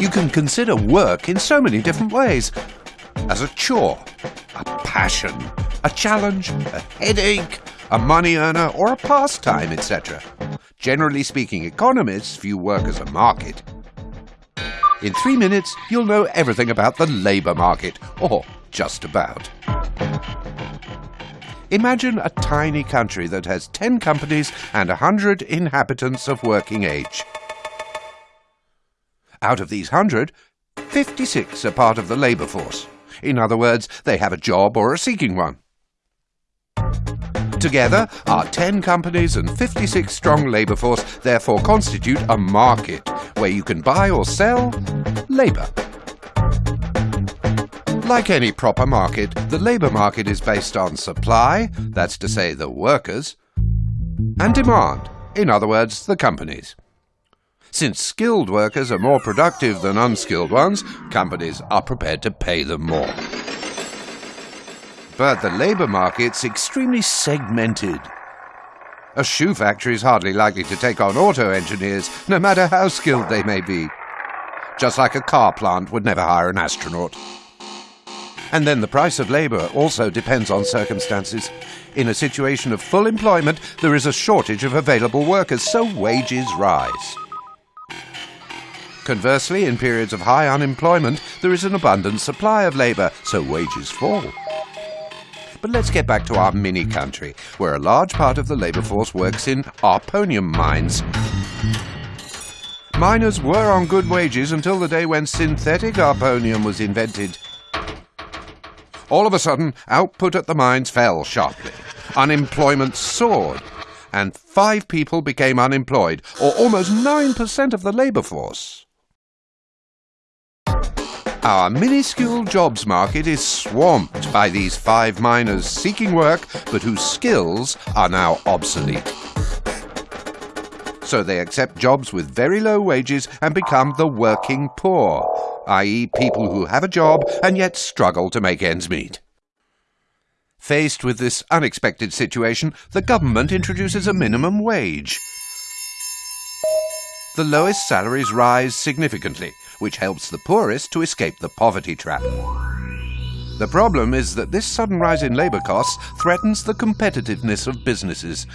You can consider work in so many different ways as a chore, a passion, a challenge, a headache, a money earner, or a pastime, etc. Generally speaking, economists view work as a market. In three minutes, you'll know everything about the labour market, or just about. Imagine a tiny country that has 10 companies and 100 inhabitants of working age. Out of these 100, 56 are part of the labour force. In other words, they have a job or are seeking one. Together, our 10 companies and 56 strong labour force therefore constitute a market where you can buy or sell labour. Like any proper market, the labour market is based on supply, that's to say the workers, and demand, in other words, the companies. Since skilled workers are more productive than unskilled ones, companies are prepared to pay them more. But the labour market's extremely segmented. A shoe factory is hardly likely to take on auto engineers, no matter how skilled they may be. Just like a car plant would never hire an astronaut. And then the price of labour also depends on circumstances. In a situation of full employment, there is a shortage of available workers, so wages rise. Conversely, in periods of high unemployment, there is an abundant supply of labour, so wages fall. But let's get back to our mini country, where a large part of the labour force works in arponium mines. Miners were on good wages until the day when synthetic arponium was invented. All of a sudden, output at the mines fell sharply. Unemployment soared, and five people became unemployed, or almost 9% of the labour force. Our minuscule jobs market is swamped by these five miners seeking work but whose skills are now obsolete. So they accept jobs with very low wages and become the working poor, i.e., people who have a job and yet struggle to make ends meet. Faced with this unexpected situation, the government introduces a minimum wage. The lowest salaries rise significantly, which helps the poorest to escape the poverty trap. The problem is that this sudden rise in labour costs threatens the competitiveness of businesses.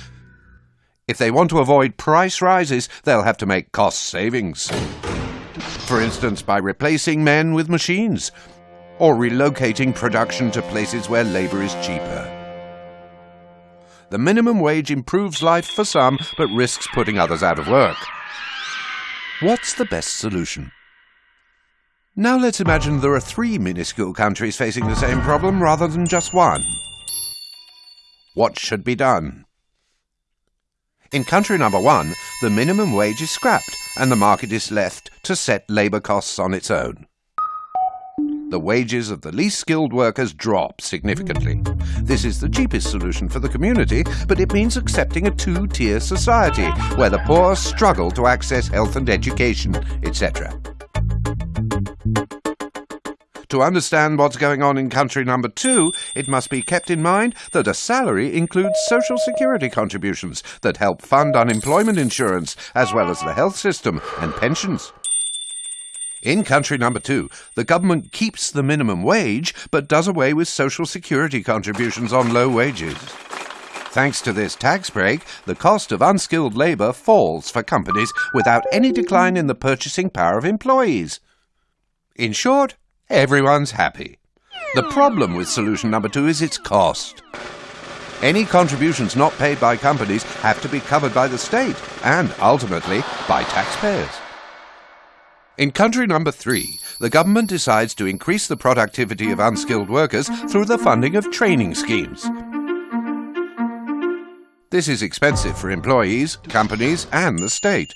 If they want to avoid price rises, they'll have to make cost savings. For instance, by replacing men with machines, or relocating production to places where labour is cheaper. The minimum wage improves life for some, but risks putting others out of work. What's the best solution? Now let's imagine there are three minuscule countries facing the same problem rather than just one. What should be done? In country number one, the minimum wage is scrapped and the market is left to set labour costs on its own. The wages of the least skilled workers drop significantly. This is the cheapest solution for the community, but it means accepting a two-tier society where the poor struggle to access health and education, etc. To understand what's going on in country number two, it must be kept in mind that a salary includes social security contributions that help fund unemployment insurance, as well as the health system and pensions. In country number two, the government keeps the minimum wage but does away with social security contributions on low wages. Thanks to this tax break, the cost of unskilled labour falls for companies without any decline in the purchasing power of employees. In short, everyone's happy. The problem with solution number two is its cost. Any contributions not paid by companies have to be covered by the state and, ultimately, by taxpayers. In country number three, the government decides to increase the productivity of unskilled workers through the funding of training schemes. This is expensive for employees, companies, and the state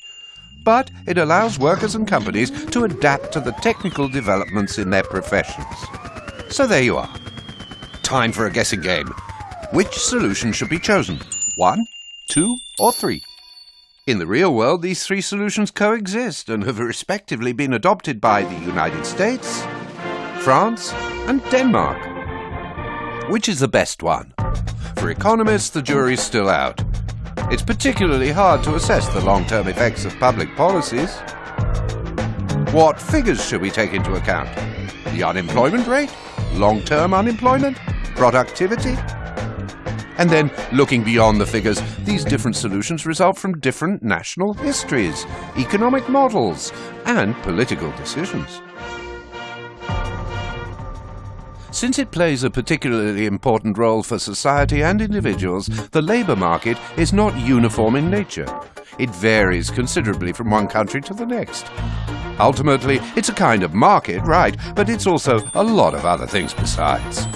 but it allows workers and companies to adapt to the technical developments in their professions. So there you are. Time for a guessing game. Which solution should be chosen? One, two, or three? In the real world, these three solutions coexist and have respectively been adopted by the United States, France, and Denmark. Which is the best one? For economists, the jury's still out. It's particularly hard to assess the long-term effects of public policies. what figures should we take into account? The unemployment rate? Long-term unemployment? Productivity? And then, looking beyond the figures, these different solutions result from different national histories, economic models, and political decisions. Since it plays a particularly important role for society and individuals, the labour market is not uniform in nature. It varies considerably from one country to the next. Ultimately, it's a kind of market, right, but it's also a lot of other things besides.